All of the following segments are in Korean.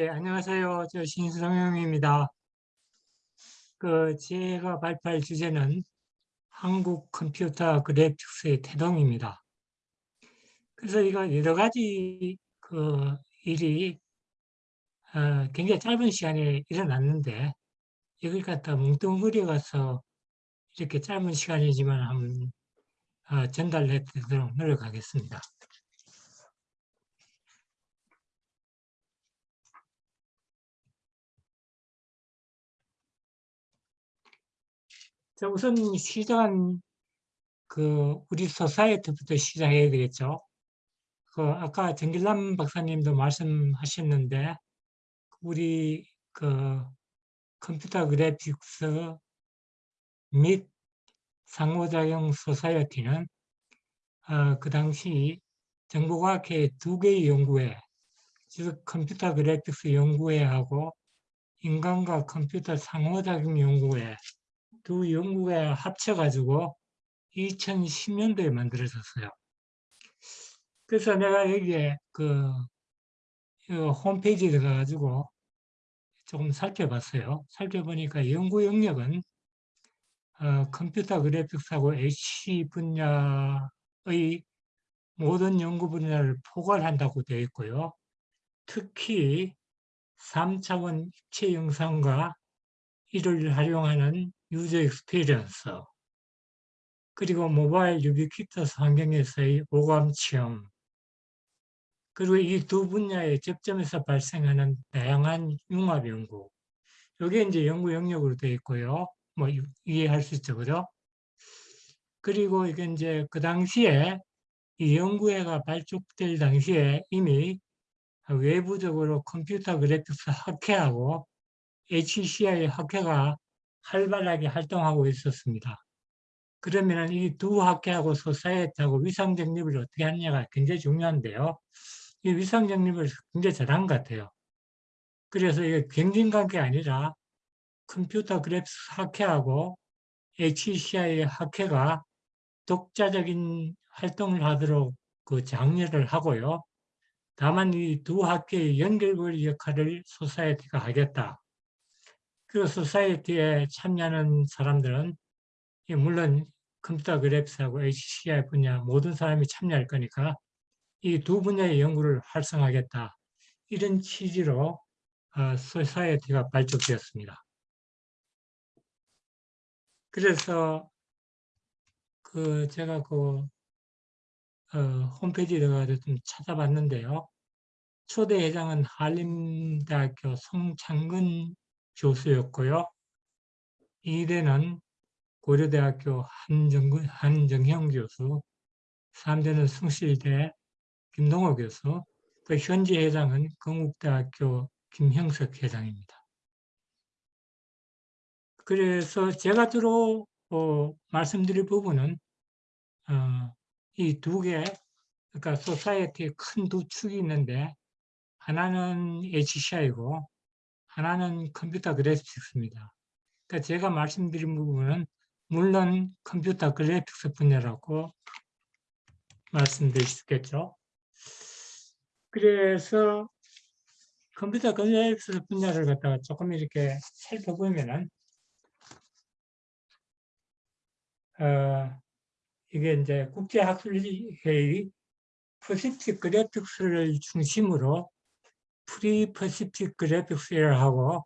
예, 안녕하세요. 저 신성영입니다. 그 제가 발표할 주제는 한국 컴퓨터 그래픽스의 태동입니다. 그래서 이거 여러 가지 그 일이 어, 굉장히 짧은 시간에 일어났는데 이걸 갖다 뭉뚱그려 가서 이렇게 짧은 시간이지만 한번 어, 전달해 드리도록 노력하겠습니다. 자, 우선 시작은 그 우리 society부터 시작해야 되겠죠. 그 아까 전길남 박사님도 말씀하셨는데 우리 그 컴퓨터 그래픽스 및 상호작용 society는 어, 그 당시 정보과학회 두 개의 연구회, 즉 컴퓨터 그래픽스 연구회하고 인간과 컴퓨터 상호작용 연구회 두 연구가 합쳐가지고 2010년도에 만들어졌어요. 그래서 내가 여기에 그, 그 홈페이지에 들어가가지고 조금 살펴봤어요. 살펴보니까 연구 영역은 어, 컴퓨터 그래픽스하고 HC 분야의 모든 연구 분야를 포괄한다고 되어 있고요. 특히 3차원 입체 영상과 이를 활용하는 user experience 그리고 모바일 유비쿼터스 환경에서의 오감 체험 그리고 이 두 분야의 접점에서 발생하는 다양한 융합 연구 이게 이제 연구 영역으로 되어 있고요. 뭐 이해할 수 있죠, 그죠? 그리고 이게 이제 그 당시에 이 연구회가 발족될 당시에 이미 외부적으로 컴퓨터 그래픽스 학회하고 HCI 학회가 활발하게 활동하고 있었습니다. 그러면 이 두 학회하고 society하고 위상 정립을 어떻게 하느냐가 굉장히 중요한데요. 이 위상 정립을 굉장히 잘한 것 같아요. 그래서 이게 경쟁관계 아니라 컴퓨터 그래픽스 학회하고 HCI 학회가 독자적인 활동을 하도록 그 장려를 하고요. 다만 이 두 학회의 연결고리 역할을 society가 하겠다. 그 society에 참여하는 사람들은 물론 컴퓨터 그래픽스하고 HCI 분야 모든 사람이 참여할 거니까 이 두 분야의 연구를 활성화하겠다. 이런 취지로 어, society가 발족되었습니다. 그래서 그 제가 그 어, 홈페이지에 들어가서 좀 찾아봤는데요. 초대 회장은 한림대학교 송창근 교수였고요. 2대는 고려대학교 한정, 한정형 교수, 3대는 숭실대 김동호 교수, 또 현재 회장은 건국대학교 김형석 회장입니다. 그래서 제가 주로 어, 말씀드릴 부분은 어, 이두 개, 그러니까 소사이어티의 큰 두 축이 있는데 하나는 HCI고 하나는 컴퓨터 그래픽스입니다. 그러니까 제가 말씀드린 부분은 물론 컴퓨터 그래픽스 분야라고 말씀드릴 수 있겠죠. 그래서 컴퓨터 그래픽스 분야를 갖다가 조금 이렇게 살펴보면은 어, 이게 이제 국제학술회의 Pacific Graphics를 중심으로 pre Pacific Graphics era하고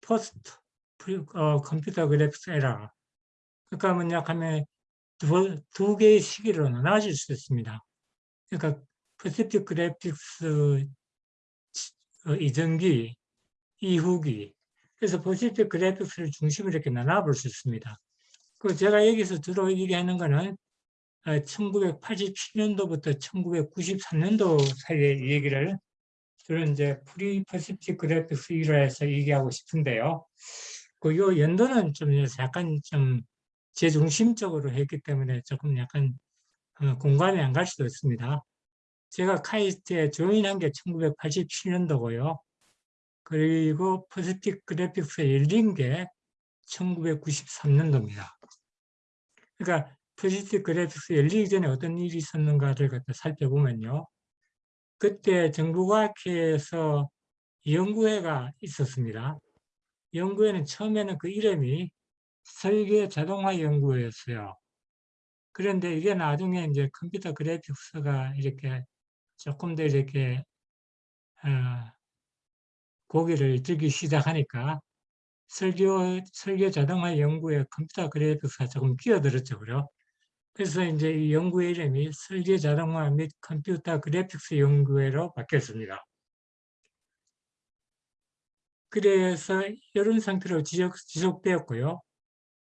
post 어, 컴퓨터 그래픽스 era 그러니까 뭐냐 하면 두, 두 개의 시기로 나눠질 수 있습니다. 그러니까 Pacific Graphics 어, 이전기, 이후기 그래서 Pacific Graphics를 중심으로 이렇게 나눠볼 수 있습니다. 그 제가 여기서 주로 얘기하는 거는 1987년도부터 어, 1993년도 사이의 얘기를 저는 이제 pre Pacific Graphics era에서 얘기하고 싶은데요. 그 요 연도는 좀 약간 좀 제중심적으로 했기 때문에 조금 약간 어, 공감이 안 갈 수도 있습니다. 제가 카이스트에 join한 게 1987년도고요. 그리고 Pacific Graphics에 열린 게 1993년도입니다. 그러니까 Pacific Graphics 열리기 전에 어떤 일이 있었는가를 살펴보면요. 그때 정보과학회에서 연구회가 있었습니다. 연구회는 처음에는 그 이름이 설계 자동화 연구회였어요. 그런데 이게 나중에 이제 컴퓨터 그래픽스가 이렇게 조금 더 이렇게 어, 고개를 들기 시작하니까 설계, 설계 자동화 연구에 컴퓨터 그래픽스가 조금 끼어들었죠. 그죠? 그래서 이제 이 연구의 이름이 설계 자동화 및 컴퓨터 그래픽스 연구회로 바뀌었습니다. 그래서 이런 상태로 지속, 지속되었고요.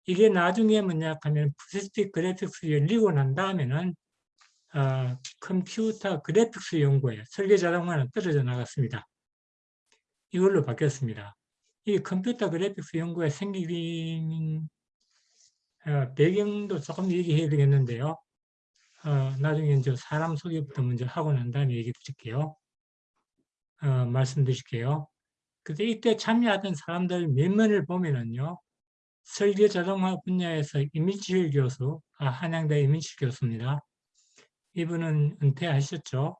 이게 나중에 뭐냐 하면 Pacific Graphics 열리고 난 다음에는 어, 컴퓨터 그래픽스 연구회 설계 자동화는 떨어져 나갔습니다. 이걸로 바뀌었습니다. 이 컴퓨터 그래픽스 생기는 어, 배경도 조금 얘기해야 되겠는데요. 어, 나중에 이제 사람 소개부터 먼저 하고 난 다음에 얘기 드릴게요. 어, 말씀드릴게요. 근데 이때 참여하던 사람들 몇 면을 보면은요, 설계 자동화 분야에서 이민칠 교수, 아, 한양대 이민칠 교수입니다. 이분은 은퇴하셨죠.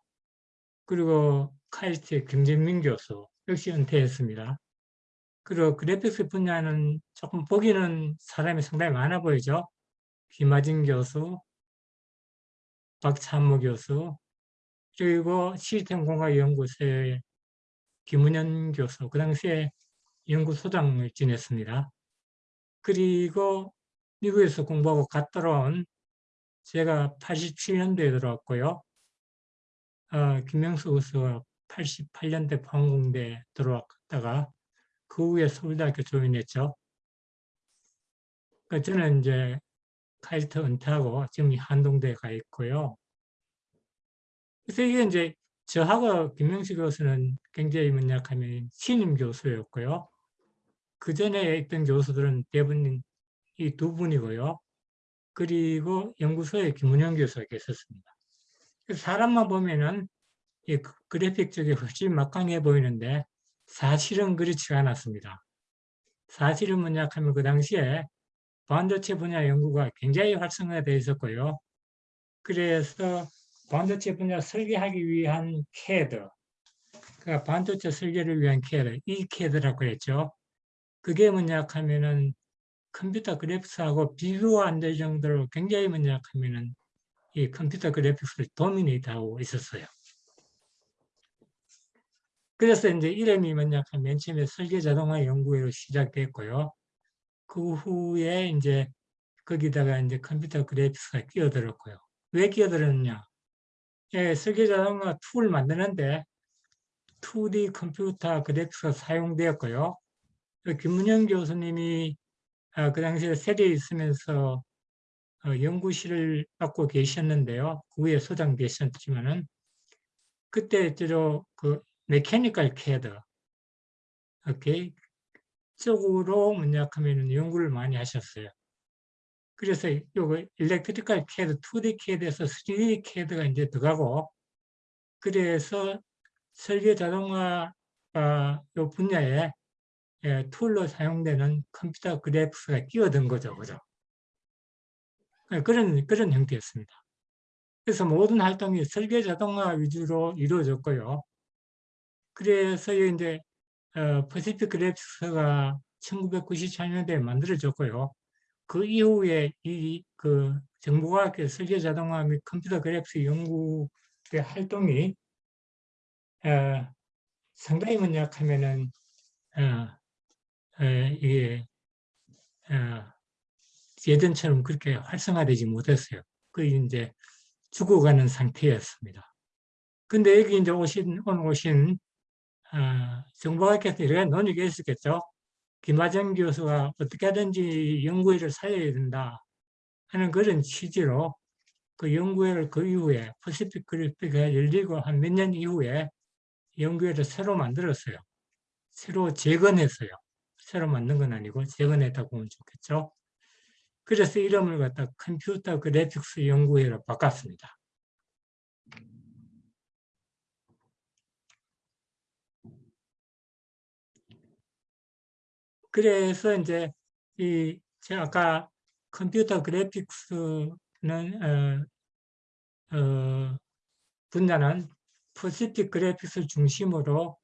그리고 카이스트의 김재민 교수, 역시 은퇴했습니다. 그리고 그래픽스 분야는 조금 보기는 사람이 상당히 많아 보이죠. 김하진 교수, 박찬모 교수, 그리고 시스템 공학연구소의 김은현 교수, 그 당시에 연구소장을 지냈습니다. 그리고 미국에서 공부하고 갔 들어온 제가 87년도에 들어왔고요. 어, 김명수 교수가 88년대 포항공대 들어왔다가 그 후에 서울대학교 조인했죠. 그 저는 이제 카이스트 은퇴하고 지금 한동대에 가 있고요. 그래서 이게 이제 저하고 김명식 교수는 굉장히 뭐냐하면 신임 교수였고요. 그 전에 있던 교수들은 대부분 이 두 분이고요. 그리고 연구소에 김은영 교수가 계셨습니다. 사람만 보면은 이 그래픽 쪽에 훨씬 막강해 보이는데 사실은 그렇지 않았습니다. 사실은 뭐냐 하면 그 당시에 반도체 분야 연구가 굉장히 활성화되어 있었고요. 그래서 반도체 분야 설계하기 위한 CAD, 그러니까 반도체 설계를 위한 CAD, 이 CAD라고 했죠. 그게 뭐냐 하면은 컴퓨터 그래픽스하고 비교가 안 될 정도로 굉장히 뭐냐 하면은 이 컴퓨터 그래픽스를 도미네이트하고 있었어요. 그래서 이제 이름이 뭐냐 하면 맨 처음에 설계 자동화 연구회로 시작됐고요. 그 후에 이제 거기다가 이제 컴퓨터 그래픽스가 끼어들었고요. 왜 끼어들었냐? 예, 설계 자동화 툴을 만드는데 2D 컴퓨터 그래픽스가 사용되었고요. 김문영 교수님이 아, 그 당시에 세대에 있으면서 어, 연구실을 맡고 계셨는데요. 그 후에 소장 되셨지만은 그때 주로 그 mechanical CAD 오케이 쪽으로 뭐냐 하면 연구를 많이 하셨어요. 그래서 요거 일렉트리컬 캐드, 2D 캐드에서 3D 캐드가 이제 들어가고 그래서 설계 자동화 어, 요 분야에 예, 툴로 사용되는 컴퓨터 그래픽스가 끼어든 거죠. 그죠? 예, 그런, 그런 형태였습니다. 그래서 모든 활동이 설계 자동화 위주로 이루어졌고요. 그래서 이제 어, 퍼시픽 그래픽스가 1994년도에 만들어졌고요. 그 이후에 이 그 정보과학계 설계 자동화 및 컴퓨터 그래픽스 연구의 활동이 어, 상당히 뭐냐 하면은 어, 어, 이게 어, 예전처럼 그렇게 활성화되지 못했어요. 그 이제 죽어가는 상태였습니다. 근데 여기 이제 오신 오늘 오신 어, 정보학께서 이런 논의가 있었겠죠. 김하정 교수가 어떻게든지 연구회를 살려야 된다 하는 그런 취지로 그 연구회를 그 이후에 퍼시픽 그래픽가 열리고 한 몇 년 이후에 연구회를 새로 만들었어요. 새로 재건했어요. 새로 만든 건 아니고 재건했다고 보면 좋겠죠. 그래서 이름을 갖다 컴퓨터 그래픽스 연구회로 바꿨습니다. 그래서 이제 이 제가 아까 컴퓨터 그래픽스는 어, 어, 분야는 Pacific Graphics 중심으로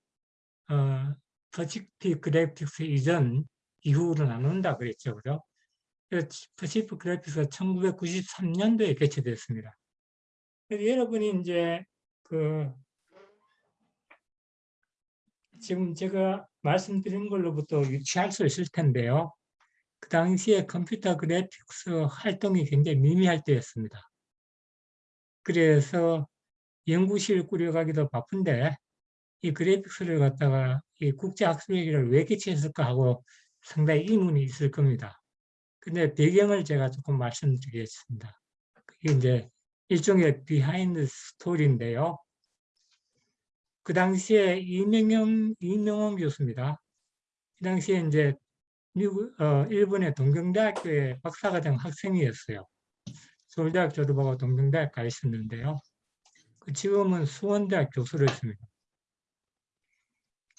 어, Pacific Graphics 이전 이후로 나눈다 그랬죠. 그죠? Pacific Graphics가 1993년도에 개최됐습니다. 여러분이 이제 그 지금 제가 말씀드린 걸로부터 유추할 수 있을 텐데요. 그 당시에 컴퓨터 그래픽스 활동이 굉장히 미미할 때였습니다. 그래서 연구실 꾸려가기도 바쁜데 이 그래픽스를 갖다가 이 국제학술회의를 왜 개최했을까 하고 상당히 의문이 있을 겁니다. 근데 배경을 제가 조금 말씀드리겠습니다. 그게 이제 일종의 behind story인데요. 그 당시에 이명영, 이명원 교수입니다. 그 당시에 이제 미국, 어, 일본의 동경대학교의 박사과정 학생이었어요. 서울대학 졸업하고 동경대학 가 있었는데요. 그 지금은 수원대학 교수를 했습니다.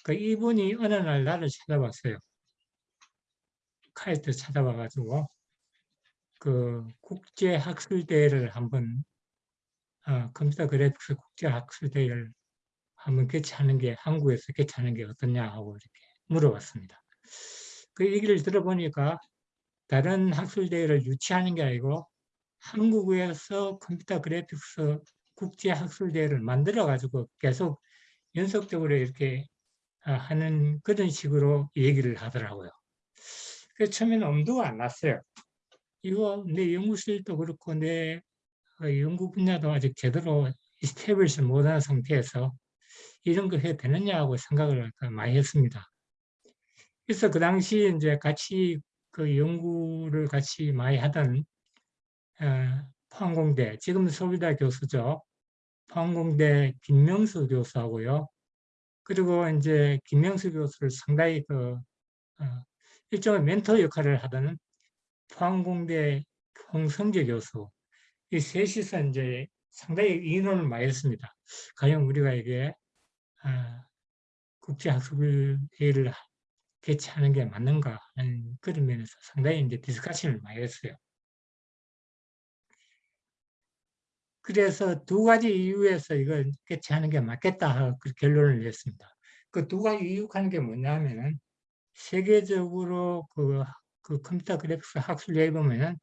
그 이분이 어느 날 나를 찾아봤어요. 카이스트 찾아봐가지고 그 국제학술대회를 한번 어, 컴퓨터 그래픽스 국제학술대회를 한번 개최하는 게 한국에서 개최하는 게 어떠냐 하고 이렇게 물어봤습니다. 그 얘기를 들어보니까 다른 학술대회를 유치하는 게 아니고 한국에서 컴퓨터 그래픽스 국제학술대회를 만들어 가지고 계속 연속적으로 이렇게 아, 하는 그런 식으로 얘기를 하더라고요. 그 처음에는 엄두가 안 났어요. 이거 내 연구실도 그렇고 내 어, 연구 분야도 아직 제대로 establish 못한 상태에서 이런 거 해도 되느냐 하고 생각을 많이 했습니다. 그래서 그 당시 이제 같이 그 연구를 같이 많이 하던 어, 포항공대, 지금 서울대 교수죠. 포항공대 김명수 교수하고요. 그리고 이제 김명수 교수를 상당히 그 어, 일종의 멘토 역할을 하던 포항공대 홍성재 교수 이 셋이서 이제 상당히 의논을 많이 했습니다. 과연 우리가 이게 어, 국제학술회의를 개최하는 게 맞는가 하는 그런 면에서 상당히 이제 discussion을 많이 했어요. 그래서 두 가지 이유에서 이걸 개최하는 게 맞겠다 하고 그 결론을 냈습니다. 그 두 가지 이유하는 게 뭐냐면은 세계적으로 그, 그 컴퓨터 그래픽스 학술회에 보면은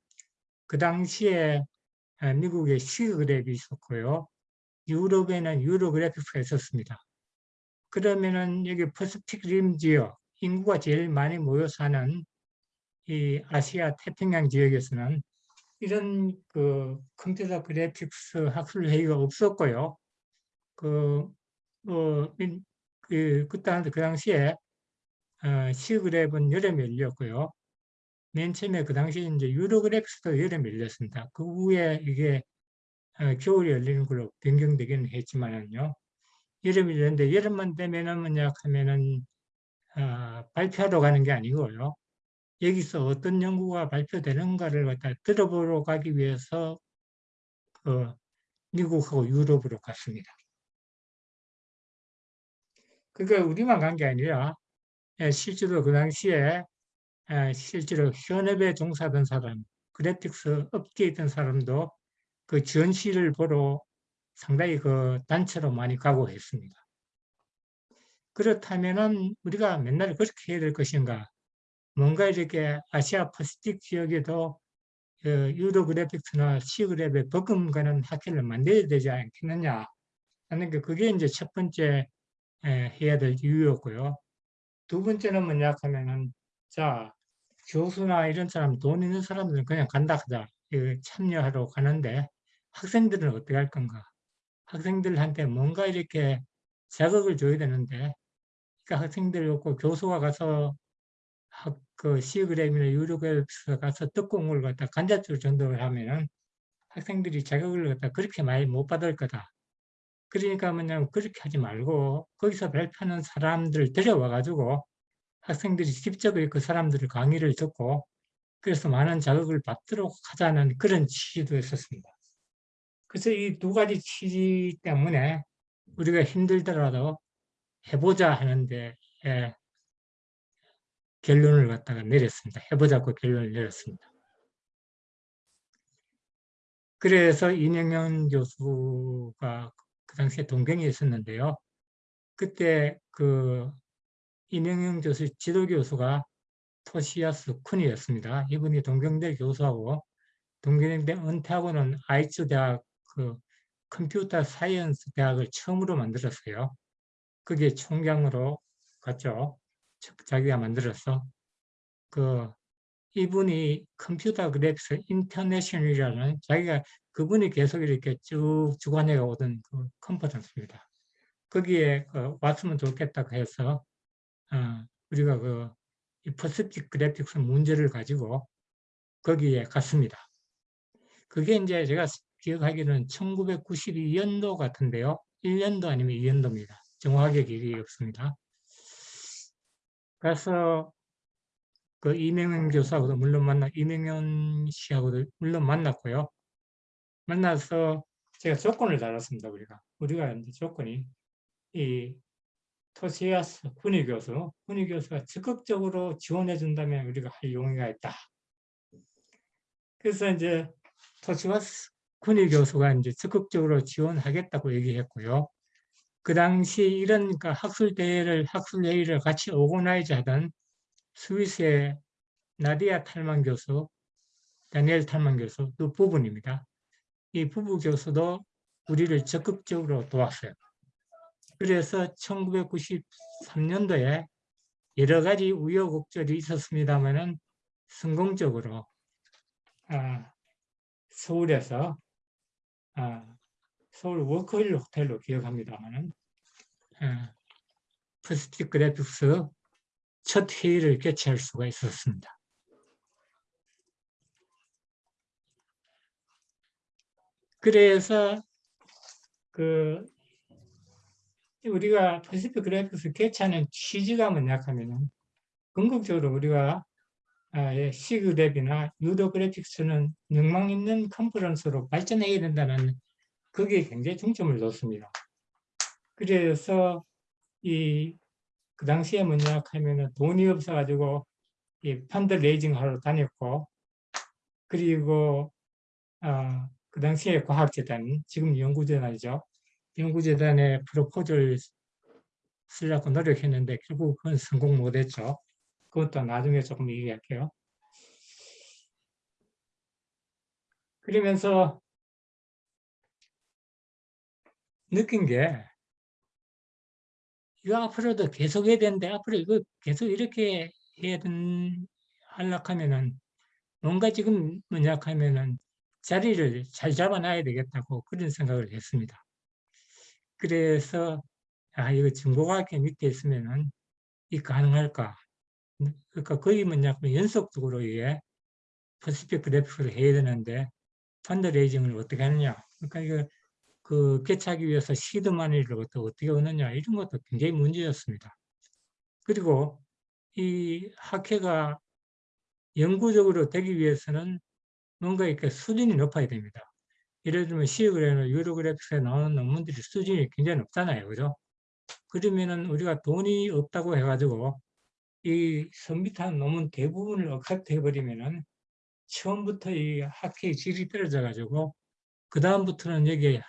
그 당시에 아, 미국에 SIGGRAPH이 있었고요. 유럽에는 Eurographics가 있었습니다. 그러면은 여기 Pacific Rim 지역, 인구가 제일 많이 모여 사는 이 아시아 태평양 지역에서는 이런 그 컴퓨터 그래픽스 학술 회의가 없었고요. 그, 뭐, 그, 그때 그 당시에 어, 시그랩은 여름에 열렸고요. 맨 처음에 그 당시 이제 유로 그래픽스도 여름에 열렸습니다. 그 후에 이게 어, 겨울에 열리는 걸로 변경되기는 했지만은요. 여름이 열렸는데 여름만 되면은 뭐냐 하면은 어, 발표하러 가는 게 아니고요. 여기서 어떤 연구가 발표되는가를 갖다 들어보러 가기 위해서 그 미국하고 유럽으로 갔습니다. 그게 우리만 간 게 아니라 예, 실제로 그 당시에 예, 실제로 현업에 종사하던 사람, 그래픽스 업계에 있던 사람도 그 전시를 보러 상당히 그 단체로 많이 가고 했습니다. 그렇다면은 우리가 맨날 그렇게 해야 될 것인가? 뭔가 이렇게 아시아 퍼시픽 지역에도 그 유로 그래픽스나 시그랩에 버금가는 학회를 만들어야 되지 않겠느냐 하는 게 그게 이제 첫 번째 해야 될 이유였고요. 두 번째는 뭐냐 하면은 자 교수나 이런 사람 돈 있는 사람들은 그냥 간다 하자 참여하러 가는데 학생들은 어떻게 할 건가 학생들한테 뭔가 이렇게 자극을 줘야 되는데 그러니까 학생들 없고 교수가 가서 학, 그 시그램이나 유료교육서 가서 특공을 갖다 간접적으로 전도를 하면은 학생들이 자격을 갖다 그렇게 많이 못 받을 거다. 그러니까 뭐냐면 그렇게 하지 말고 거기서 발표하는 사람들을 데려와 가지고 학생들이 직접 그 사람들을 강의를 듣고 그래서 많은 자극을 받도록 하자는 그런 취지도 있었습니다. 그래서 이 두 가지 취지 때문에 우리가 힘들더라도 해보자 하는데 예, 결론을 갖다가 내렸습니다. 해보자고 결론을 내렸습니다. 그래서 이명현 교수가 그 당시에 동경에 있었는데요. 그때 그 이명영 교수 지도교수가 토시아스 쿤이었습니다. 이분이 동경대 교수하고 동경대 은퇴하고는 아이츠 대학 그 computer science 대학을 처음으로 만들었어요. 그게 총장으로 갔죠. 자기가 만들었어. 그 이분이 Computer Graphics International이라는 자기가 그분이 계속 이렇게 쭉 주관해 오던 그 컨퍼런스입니다. 거기에 그 왔으면 좋겠다고 해서 어, 우리가 그 Pacific Graphics 문제를 가지고 거기에 갔습니다. 그게 이제 제가 기억하기로는 1992년도 같은데요. 1년도 아니면 2년도입니다. 정확하게 기억이 없습니다. 그래서 그 이명현 교수하고도 물론 만나, 이명현 씨하고도 물론 만났고요. 만나서 제가 조건을 달았습니다. 우리가 우리가 이제 조건이 이 토시아스 훈이 교수, 훈이 교수가 적극적으로 지원해 준다면 우리가 할 용의가 있다. 그래서 이제 토시아스 훈이 교수가 이제 적극적으로 지원하겠다고 얘기했고요. 그 당시 이런 그러니까 학술 대회를 학술 회의를 같이 오고나이즈 하던 스위스의 나디아 탈만 교수, 다니엘 탈만 교수 두 부분입니다. 이 부부 교수도 우리를 적극적으로 도왔어요. 그래서 1993년도에 여러 가지 우여곡절이 있었습니다만은 성공적으로 아, 서울에서 아, 서울 워커힐 호텔로 기억합니다만은 아, Pacific Graphics 첫 회의를 개최할 수가 있었습니다. 그래서 그 우리가 Pacific Graphics 개최하는 취지가 뭐냐 하면은 궁극적으로 우리가 SIGGRAPH이나 Eurographics는 명망 있는 컨퍼런스로 발전해야 된다는 거기에 굉장히 중점을 뒀습니다. 그래서 이 그 당시에 뭐냐 하면은 돈이 없어가지고 이 fund raising 하러 다녔고 그리고 어, 그 당시에 과학재단 지금 연구재단이죠. 연구재단에 propose를 쓰려고 노력했는데 결국 그건 성공 못했죠. 그것도 나중에 조금 얘기할게요. 그러면서 느낀 게 이거 앞으로도 계속 해야 되는데 앞으로 이거 계속 이렇게 해야 된 하려고 하면은 뭔가 지금 뭐냐 하면은 자리를 잘 잡아놔야 되겠다고 그런 생각을 했습니다. 그래서 아 이거 중고과학회 밑에 있으면은 이 가능할까? 그러니까 거의 뭐냐 연속적으로 이게 퍼시픽 그래픽을 해야 되는데 펀드레이징을 어떻게 하느냐? 그러니까 이거 그 개최하기 위해서 시드 마니를 어떻게 얻느냐 이런 것도 굉장히 문제였습니다. 그리고 이 학회가 영구적으로 되기 위해서는 뭔가 이렇게 수준이 높아야 됩니다. 예를 들면 SIGGRAPH나 Eurographics에 나오는 논문들이 수준이 굉장히 높잖아요. 그죠? 그러면은 우리가 돈이 없다고 해가지고 이 submit한 논문 대부분을 accept 해버리면은 처음부터 이 학회의 질이 떨어져 가지고 그 다음부터는 여기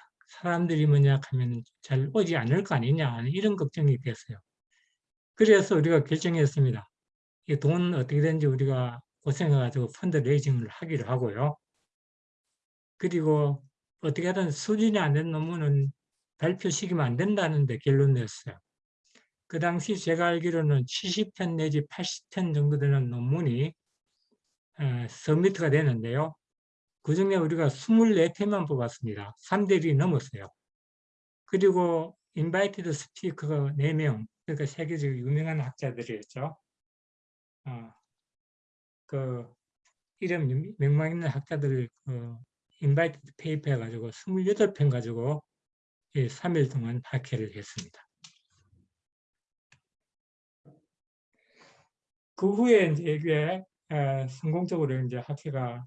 사람들이 뭐냐 하면 잘 오지 않을 거 아니냐 이런 걱정이 됐어요. 그래서 우리가 결정했습니다. 이 돈 어떻게 되는지 우리가 고생해가지고 fund raising을 하기로 하고요. 그리고 어떻게 하든 수준이 안 된 논문은 발표 시키면 안 된다는데 결론 냈어요. 그 당시 제가 알기로는 70편 내지 80편 정도 되는 논문이 어, 서미트가 되는데요. 그 중에 우리가 24편만 뽑았습니다. 3대 1이 넘었어요. 그리고 invited speaker가 4명, 그러니까 세계적으로 유명한 학자들이었죠. 어, 그 이름 명망 있는 학자들 그 invite paper 해가지고 28편 가지고 3일 동안 학회를 했습니다. 그 후에 이제 이게 성공적으로 이제 학회가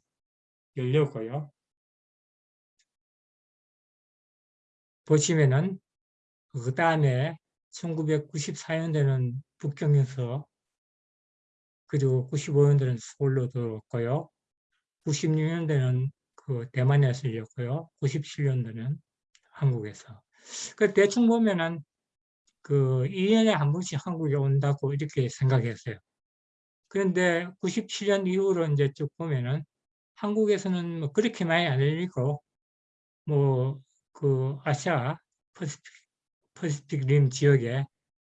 열렸고요. 보시면은 그 다음에 1994년도에는 북경에서 그리고 95년도에는 서울로 들어왔고요. 96년도에는 그 대만에서 열렸고요. 97년도는 한국에서. 그 대충 보면은 그 2년에 한 번씩 한국에 온다고 이렇게 생각했어요. 그런데 97년 이후로 이제 쭉 보면은 한국에서는 뭐 그렇게 많이 안 열리고 뭐 그 아시아 Pacific, Pacific Rim 지역에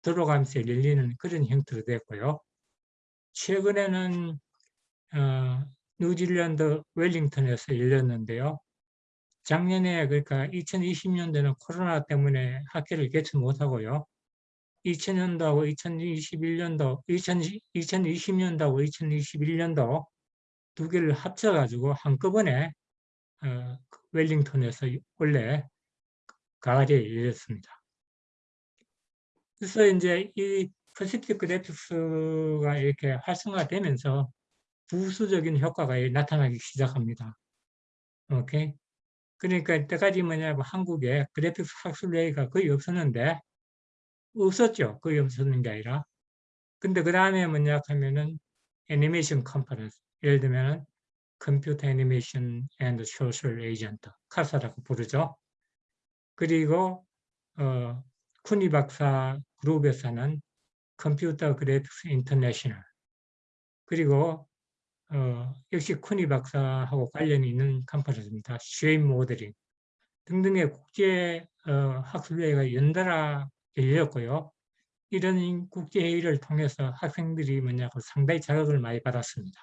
들어가면서 열리는 그런 형태로 됐고요. 최근에는 어, 뉴질랜드 웰링턴에서 열렸는데요. 작년에 그러니까 2020년도에는 코로나 때문에 학회를 개최 못하고요. 2000년도하고 2021년도, 2020, 2020 년도하고 2021년도 두 개를 합쳐가지고 한꺼번에 어, 웰링턴에서 원래 가을에 열렸습니다. 그래서 이제 이 퍼시픽 그래픽스가 이렇게 활성화되면서 부수적인 효과가 나타나기 시작합니다. 오케이. 그러니까 이때까지 뭐냐 면 한국에 그래픽스 학술회의가 거의 없었는데 없었죠. 거의 없었는 게 아니라. 근데 그 다음에 뭐냐 하면은 애니메이션 컨퍼런스 예를 들면 Computer Animation and Social Agent CASA라고 부르죠. 그리고 어, 쿠니 박사 그룹에서는 Computer Graphics International 그리고 어, 역시 쿠니 박사하고 관련이 있는 conference입니다. Shape Modeling 등등의 국제 어, 학술회의가 연달아 열렸고요. 이런 국제회의를 통해서 학생들이 뭐냐고 상당히 자극을 많이 받았습니다.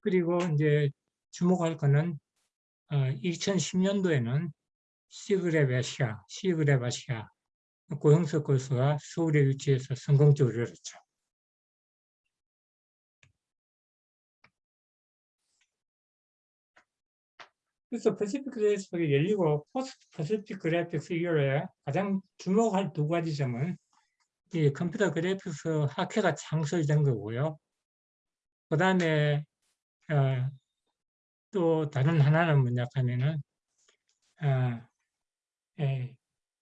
그리고 이제 주목할 거는 어, 2010년도에는 SIGGRAPH Asia, SIGGRAPH Asia 고형석 교수가 서울에 유치해서 성공적으로 열었죠. 그래서 Pacific Graphics가 열리고 post Pacific Graphics 이후에 가장 주목할 두 가지 점은 이 컴퓨터 그래픽스 학회가 창설된 거고요. 그 다음에 어, 또 다른 하나는 뭐냐 하면은 어, 예,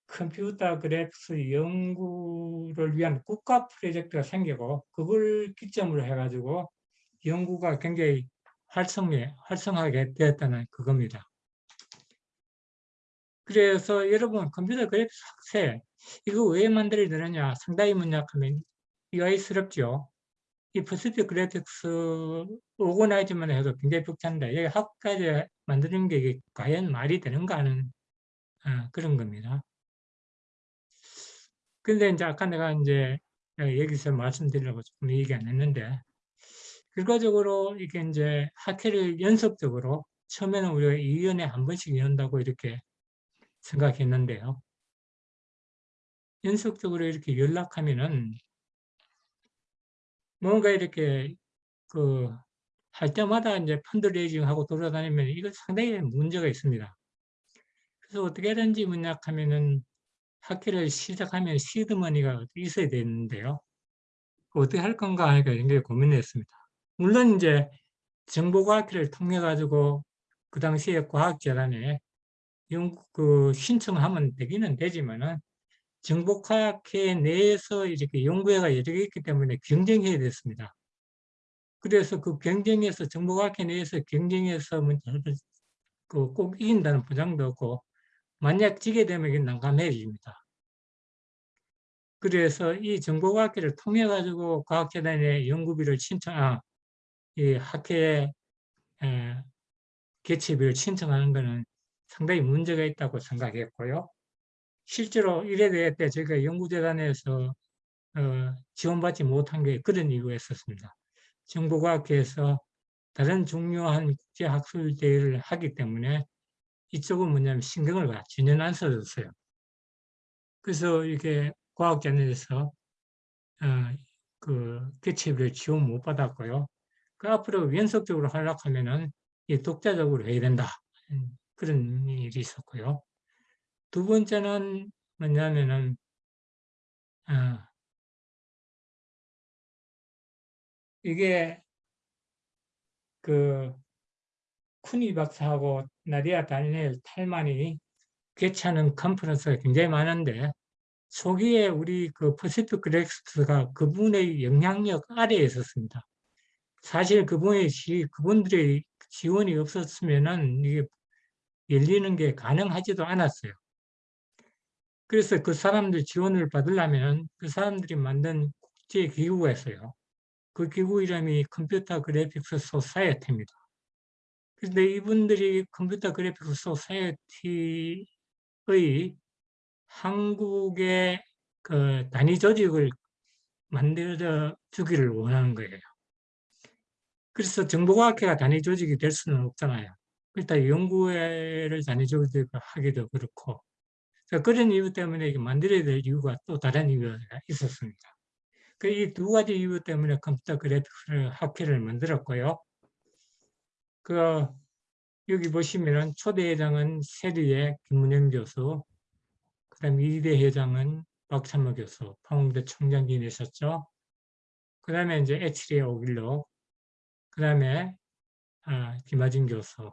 컴퓨터 그래픽스 연구를 위한 국가 프로젝트가 생기고 그걸 기점으로 해가지고 연구가 굉장히 활성해, 활성하게 되었다는 그겁니다. 그래서 여러분 컴퓨터 그래픽스 학회 이거 왜 만들어지느냐 상당히 뭐냐 하면 의아스럽죠. 이 Pacific Graphics organize만 해도 굉장히 벅찬데 여기 학회까지 만드는 게 과연 말이 되는가 하는 어, 그런 겁니다. 근데 이제 아까 내가 이제 여기서 말씀드리려고 조금 얘기 안 했는데 결과적으로 이게 이제 학회를 연속적으로 처음에는 우리가 2년에 한 번씩 연다고 이렇게 생각했는데요. 연속적으로 이렇게 연락하면은 뭔가 이렇게 그 할 때마다 이제 펀드레이징 하고 돌아다니면 이거 상당히 문제가 있습니다. 그래서 어떻게 하든지 문약하면은 학회를 시작하면 시드머니가 있어야 되는데요. 어떻게 할 건가 하니까 굉장히 고민했습니다. 물론 이제 정보과학회를 통해 가지고 그 당시에 과학재단에 그 신청하면 되기는 되지만은 정보과학회 내에서 이렇게 연구회가 여러 개 있기 때문에 경쟁해야 됐습니다. 그래서 그 경쟁에서 정보과학회 내에서 경쟁해서 그꼭 이긴다는 보장도 없고 만약 지게 되면 이게 난감해집니다. 그래서 이 정보과학회를 통해 가지고 과학재단에 연구비를 신청, 아, 이 학회에 개최비를 신청하는 것은 상당히 문제가 있다고 생각했고요. 실제로 이래 대해 때 저희가 연구재단에서 어, 지원받지 못한 게 그런 이유가 있었습니다. 정보과학회에서 다른 중요한 국제학술대회를 하기 때문에 이쪽은 뭐냐면 신경을 전혀 안 써줬어요. 그래서 이게 과학자들에서 어, 그 개체비를 지원 못 받았고요. 그 앞으로 연속적으로 하락하면은 독자적으로 해야 된다. 그런 일이 있었고요. 두 번째는 뭐냐면은 어, 이게 그 쿠니 박사하고 나디아 다니엘 탈만이 개최하는 컨퍼런스가 굉장히 많은데 초기에 우리 그 Pacific Graphics가 그분의 영향력 아래에 있었습니다. 사실 그분의 지, 그분들의 지원이 없었으면은 이게 열리는 게 가능하지도 않았어요. 그래서 그 사람들 지원을 받으려면 그 사람들이 만든 국제 기구가 있어요. 그 기구 이름이 Computer Graphics Society입니다. 그런데 이분들이 Computer Graphics Society의 한국의 그 단위 조직을 만들어 주기를 원하는 거예요. 그래서 정보과학회가 단위 조직이 될 수는 없잖아요. 일단 연구회를 단위 조직을 하기도 그렇고 그런 이유 때문에 이게 만들어야 될 이유가 또 다른 이유가 있었습니다. 그 이 두 가지 이유 때문에 컴퓨터 그래픽스 학회를 만들었고요. 그 여기 보시면은 초대 회장은 세리의 김문영 교수, 그다음 2대 회장은 박찬모 교수, 방공대 총장님이셨죠. 그 다음에 이제 에치리에 오길로, 그 다음에 아, 김하진 교수.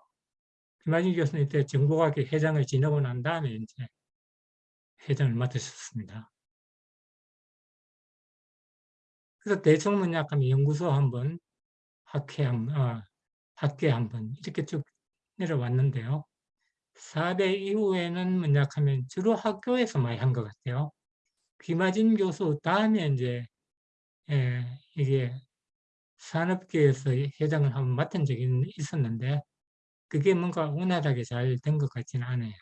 김하진 교수는 이때 정보학회 회장을 지내고 난 다음에 이제 회장을 맡으셨습니다. 그래서 대청문약하면 연구소 한번, 학회 한 어, 학회 한번 이렇게 쭉 내려왔는데요. 4대 이후에는 뭐냐하면 주로 학교에서 많이 한 것 같아요. 귀마진 교수 다음에 이제 예, 이게 산업계에서 회장을 한번 맡은 적이 있었는데 그게 뭔가 원활하게 잘 된 것 같지는 않아요.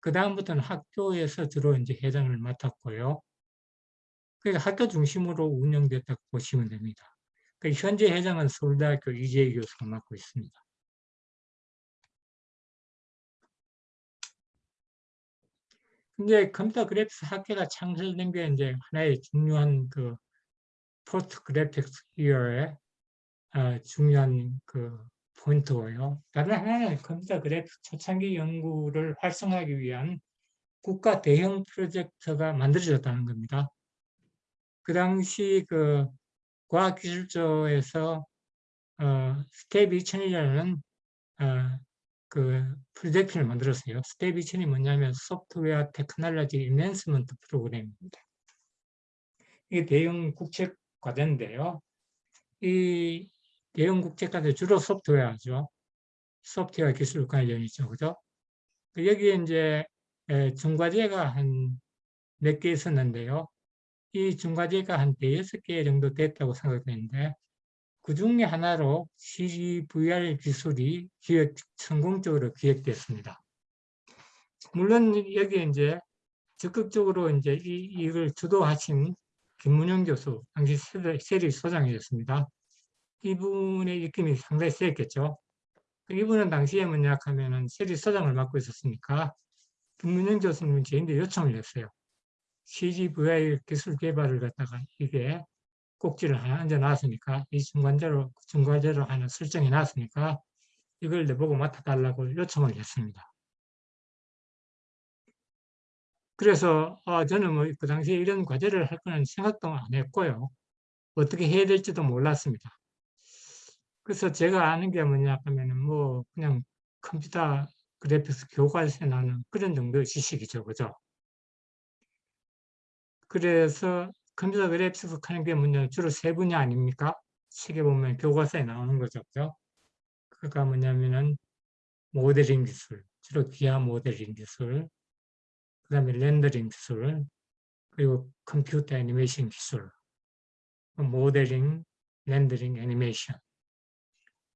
그 다음부터는 학교에서 주로 이제 회장을 맡았고요. 그러니까 학교 중심으로 운영됐다고 보시면 됩니다. 그 현재 회장은 서울대학교 이제희 교수가 맡고 있습니다. 이제 컴퓨터 그래픽스 학회가 창설된 게 이제 하나의 중요한 그 post Graphics 이후의 어, 중요한 그 포인트고요. 다른 하나는 컴퓨터 그래픽스 초창기 연구를 활성화하기 위한 국가 대형 프로젝트가 만들어졌다는 겁니다. 그 당시 그 과학기술처에서 어, 스텝 2000이라는 어, 그 프로젝트를 만들었어요. 스텝 2000이 뭐냐면 Software Technology Enhancement Program입니다. 이게 대형 국책 과제인데요. 이 대형 국책 과제 주로 소프트웨어죠. 소프트웨어 기술 관련이죠. 그죠? 여기에 이제 중과제가 한 몇 개 있었는데요. 이 중과제가 한 대여섯 개 정도 됐다고 생각되는데 그 중에 하나로 CGVR 기술이 기획, 성공적으로 기획됐습니다. 물론 여기 이제 적극적으로 이제 이, 이걸 주도하신 김문영 교수, 당시 세리 소장이었습니다. 이분의 입김이 상당히 세겠죠. 이분은 당시에 뭐냐 하면은 세리 소장을 맡고 있었으니까 김문영 교수님은 저희한테 요청을 했어요. CGVR 기술 개발을 갖다가 이게 꼭지를 하나 얹어 놨으니까 이 중간재로 중간재로 하나 설정해 놨으니까 이걸 내보고 맡아달라고 요청을 했습니다. 그래서 아, 저는 뭐 그 당시에 이런 과제를 할 거는 생각도 안 했고요. 어떻게 해야 될지도 몰랐습니다. 그래서 제가 아는 게 뭐냐 하면은 뭐 그냥 컴퓨터 그래픽스 교과서에 나는 그런 정도의 지식이죠. 그죠? 그래서 컴퓨터 그래픽스 하는 게 뭐냐 주로 세 분야 아닙니까? 책에 보면 교과서에 나오는 거죠. 그죠? 그가 뭐냐면은 모델링 기술, 주로 기하 모델링 기술, 그 다음에 렌더링 기술, 그리고 컴퓨터 애니메이션 기술, 모델링, 렌더링, 애니메이션.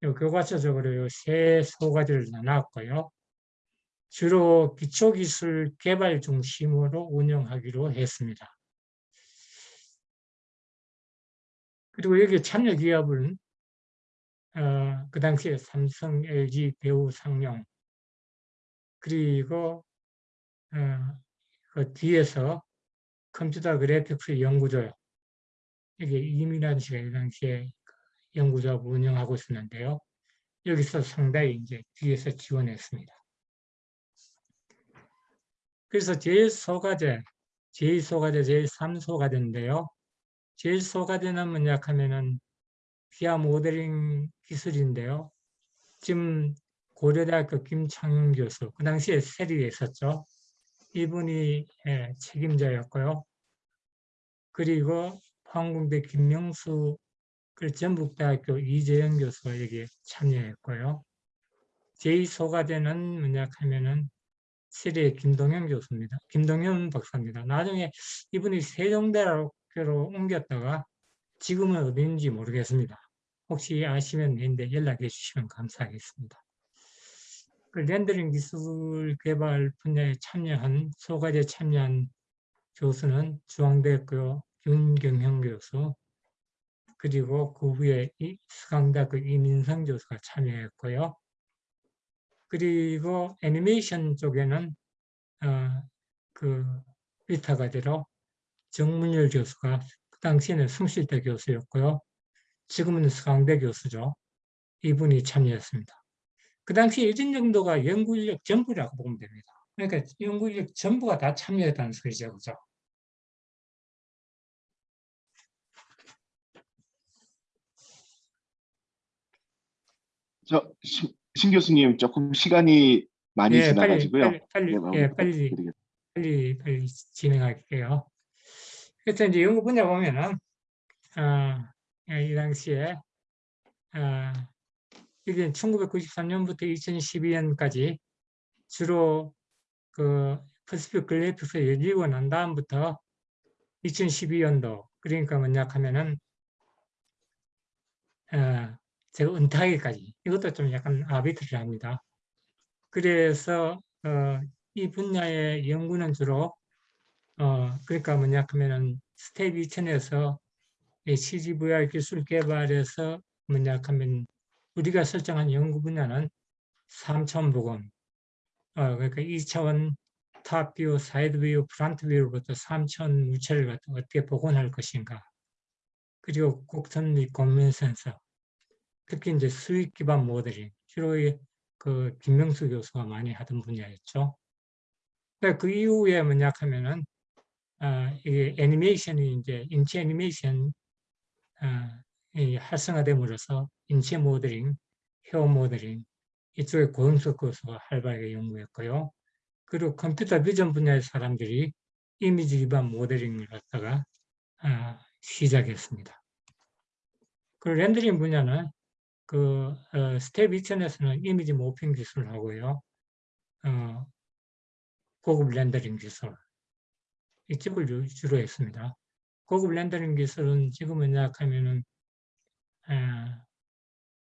교과서적으로 세 소가지를 나눴고요. 주로 기초기술 개발 중심으로 운영하기로 했습니다. 그리고 여기 참여 기업은 어, 그 당시에 삼성, LG, 배우, 상용 그리고 어, 그 뒤에서 컴퓨터 그래픽스 연구소요. 이게 이민환 씨가 이 당시에 연구소 운영하고 있었는데요. 여기서 상당히 이제 뒤에서 지원했습니다. 그래서 제1소가제, 제2소가제, 제3소가제인데요. 제일 소가되는 뭐냐 하면은 기아 모델링 기술인데요. 지금 고려대학교 김창윤 교수, 그 당시에 세리에 있었죠. 이분이 예, 책임자였고요. 그리고 항공대 김명수, 그 전북대학교 이재영 교수가 여기에 참여했고요. 제2소가대는 뭐냐 하면은 시리의 김동현 교수입니다. 김동현 박사입니다. 나중에 이분이 세종대학교로 옮겼다가 지금은 어디인지 모르겠습니다. 혹시 아시면 내인데 연락해 주시면 감사하겠습니다. 그 렌더링 기술 개발 분야에 참여한 소가제 참여한 교수는 중앙대학교 윤경형 교수 그리고 그 후에 수강대학교 이민성 교수가 참여했고요. 그리고 애니메이션 쪽에는 어, 그 위타가대로 정문열 교수가 그 당시에는 숭실대 교수였고요. 지금은 수강대 교수죠. 이분이 참여했습니다. 그 당시 일진 정도가 연구 인력 전부라고 보면 됩니다. 그러니까 연구 인력 전부가 다 참여했다는 소리죠. 그죠? 저, 신, 신 교수님, 조금 시간이 많이 예, 지나가지고요. 빨리, 빨리, 네, 빨리, 예, 빨리. 빨리, 빨리 진행할게요. 그래서 이제 연구 분야 보면은, 아, 예, 이 당시에, 아, 이게 1993년부터 2012년까지 주로 그 퍼시픽 글래프스 열리고 난 다음부터 2012년도, 그러니까 뭐냐 하면은, 아, 제가 은퇴하기까지, 이것도 좀 약간 arbitrary합니다. 그래서 어, 이 분야의 연구는 주로 어, 그러니까 뭐냐 하면은 스텝 2천에서 CGVR 기술 개발에서 뭐냐 하면 우리가 설정한 연구 분야는 3차원 복원 어, 그러니까 2차원 탑뷰, 사이드뷰, 프런트뷰부터 3차원 물체를 어떻게 복원할 것인가 그리고 곡선 및 공면 센서 특히 이제 수익 기반 모델링 주로 그 김명수 교수가 많이 하던 분야였죠. 그 이후에 뭐냐 하면은 아, 이게 애니메이션이 이제 인체 애니메이션 아, 이 활성화됨으로써 인체 모델링, 헤어 모델링 이쪽에 고영석 교수가 활발하게 연구했고요. 그리고 컴퓨터 비전 분야의 사람들이 이미지 기반 모델링을 갖다가 아, 시작했습니다. 그 렌더링 분야는 그 어, 스텝 2천에서는 이미지 morphing 기술을 하고요. 어, 고급 렌더링 기술 이쪽을 주로 했습니다. 고급 렌더링 기술은 지금 뭐냐 하면은 어,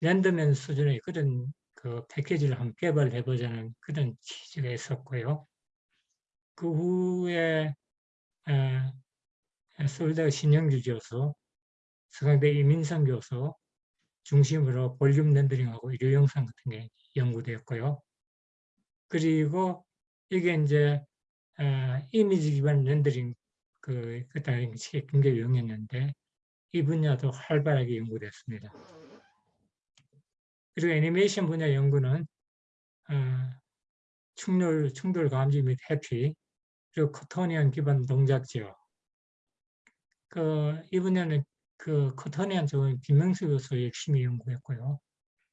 RenderMan 수준의 그런 그 패키지를 한번 개발해 보자는 그런 취지가 있었고요. 그 후에 어, 서울대 신영주 교수, 서강대 이민성 교수, 중심으로 볼륨 렌더링하고 일요 영상 같은 게 연구되었고요. 그리고 이게 이제 어, 이미지 기반 렌더링 그게 굉장히 유행했는데 이 분야도 활발하게 연구됐습니다. 그리고 애니메이션 분야 연구는 어, 충돌, 충돌 감지 및 회피 그리고 quaternion 기반 동작 제어. 그, 이 분야는 그 quaternion 쪽은 김명수 교수 열심히 연구했고요.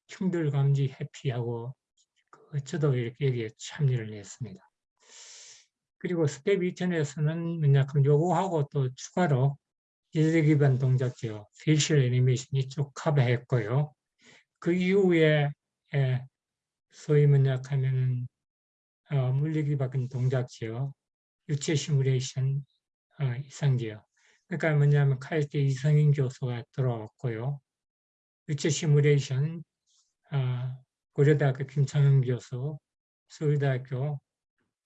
충돌 감지 회피하고 그 저도 이렇게 여기에 참여를 했습니다. 그리고 스텝 2천에서는 뭐냐 그럼 요거하고 또 추가로 예제 기반 동작 제어. facial animation 이쪽 커버했고요. 그 이후에 에, 소위 뭐냐 하면은 어, 물리 기반 동작지요. 유체 시뮬레이션 어, 이상지요. 그러니까 뭐냐면 카이스트 이성인 교수가 들어왔고요. 유체 시뮬레이션 어, 고려대학교 김창현 교수, 서울대학교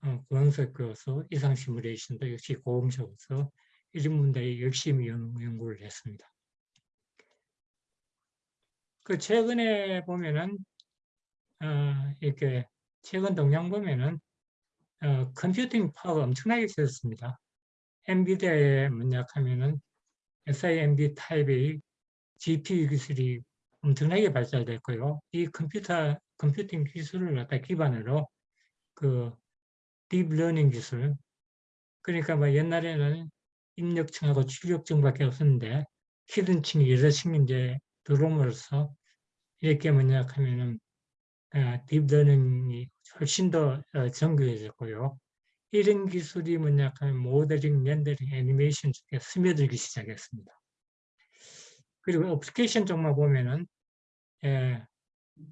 어, 구원석 교수, 이상 시뮬레이션도 역시 고흥석 교수 이런 분들이 열심히 연구를 했습니다. 그 최근에 보면은 어, 이렇게 최근 동향 보면은 어, 컴퓨팅 파워가 엄청나게 세졌습니다. 엔비디아에 뭐냐 하면은 SIMD 타입의 GPU 기술이 엄청나게 발달됐고요. 이 컴퓨터, 컴퓨팅 기술을 갖다 기반으로 그 딥러닝 기술, 그러니까 뭐 옛날에는 입력층하고 출력층밖에 없었는데 hidden층이 여러 층이 이제 들어옴으로써 이렇게 뭐냐 하면은 딥러닝이 훨씬 더 어, 정교해졌고요. 이런 기술이 뭐냐 하면 모델링, 렌더링, 애니메이션 쪽에 스며들기 시작했습니다. 그리고 어플리케이션 쪽만 보면은 예,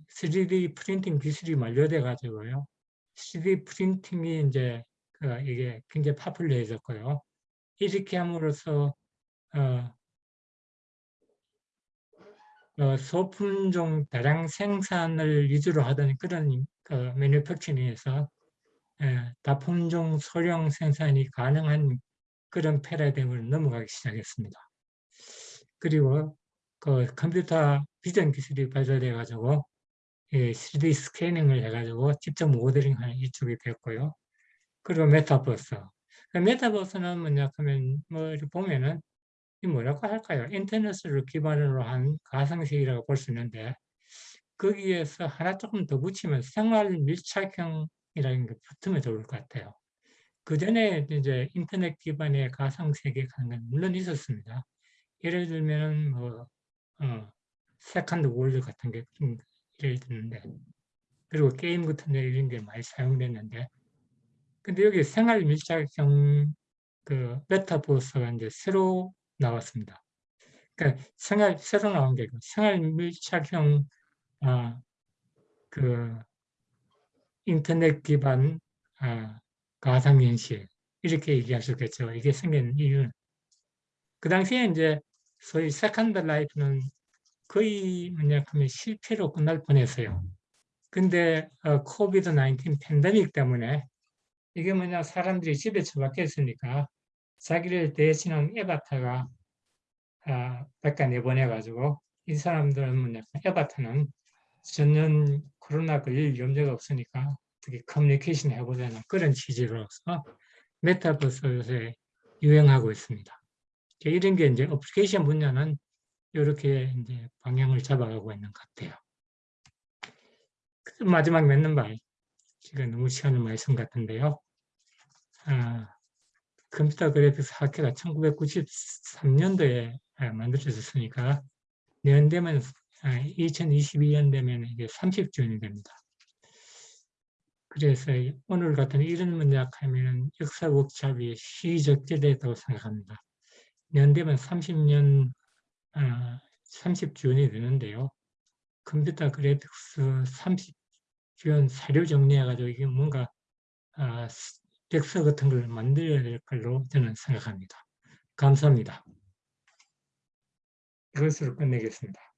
3D 프린팅 기술이 만료돼 가지고요. 3D 프린팅이 이제 그 이게 굉장히 popular해졌고요. 이렇게 함으로써 어, 어, 소품종 대량 생산을 위주로 하던 그런 그 매뉴팩처링에서 예, 다품종 소량 생산이 가능한 그런 패러다임으로 넘어가기 시작했습니다. 그리고 그 컴퓨터 비전 기술이 발달돼 가지고 예, 3D 스캐닝을 해가지고 직접 모델링하는 이쪽이 됐고요. 그리고 메타버스. 그 메타버스는 뭐냐 하면 뭐 이렇게 보면은 이 뭐라고 할까요? 인터넷을 기반으로 한 가상세계라고 볼 수 있는데 거기에서 하나 조금 더 붙이면 생활 밀착형이라는 게 붙으면 좋을 것 같아요. 그 전에 이제 인터넷 기반의 가상세계 가는 건 물론 있었습니다. 예를 들면 뭐 어, 세컨드 월드 같은 게좀 예를 드는데 그리고 게임 같은 데 이런 게 많이 사용됐는데 근데 여기 생활 밀착형 그 메타버스가 이제 새로 나왔습니다. 그러니까 생활 새로 나온 게 생활 밀착형 아, 그 인터넷 기반 아, 가상현실 이렇게 얘기할 수 있겠죠. 이게 생긴 이유는 그 당시에 이제 소위 세컨드 라이프는 거의 뭐냐 하면 실패로 끝날 뻔했어요. 근데 어, 코비드 19 팬데믹 때문에 이게 뭐냐 사람들이 집에 처박혀 있으니까 자기를 대신한 avatar가 아, 밖에 내보내 가지고 이 사람들은 뭐냐 avatar는 전혀 코로나 걸릴 염려가 없으니까 어떻게 커뮤니케이션 해보자는 그런 취지로서 메타버스 요새 유행하고 있습니다. 이런 게 이제 어플리케이션 분야는 이렇게 이제 방향을 잡아가고 있는 것 같아요. 마지막 맺는 말. 지금 너무 시간을 많이 쓴것 같은데요. 아, 컴퓨터 그래픽스 학회가 1993년도에 만들어졌으니까 내년 되면 2022년 되면 이게 30주년이 됩니다. 그래서 오늘 같은 이런 문제하면 역사 워크숍이 시적절했다고 생각합니다. 되면 30년 아, 30주년이 되는데요. 컴퓨터 그래픽스 30 주년 사료 정리해가지고 이게 뭔가 아, 덱서 같은 걸 만들어야 될 걸로 저는 생각합니다. 감사합니다. 이것으로 끝내겠습니다.